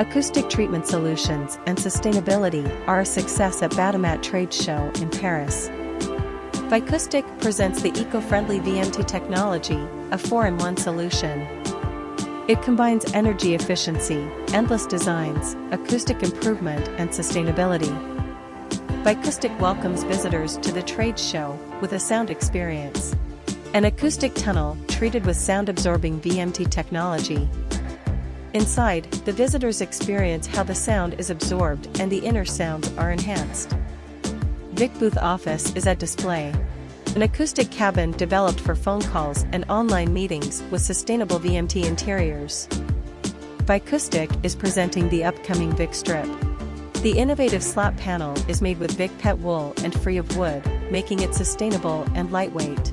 Acoustic treatment solutions and sustainability are a success at Batimat Trade Show in Paris. Vicoustic presents the eco-friendly VMT technology, a 4-in-1 solution. It combines energy efficiency, endless designs, acoustic improvement and sustainability. Vicoustic welcomes visitors to the trade show with a sound experience. An acoustic tunnel treated with sound-absorbing VMT technology. Inside, the visitors experience how the sound is absorbed and the inner sounds are enhanced. Vic Booth Office is at display. An acoustic cabin developed for phone calls and online meetings with sustainable VMT interiors. Vicoustic is presenting the upcoming Vic Strip. The innovative slat panel is made with Vic Pet wool and free of wood, making it sustainable and lightweight.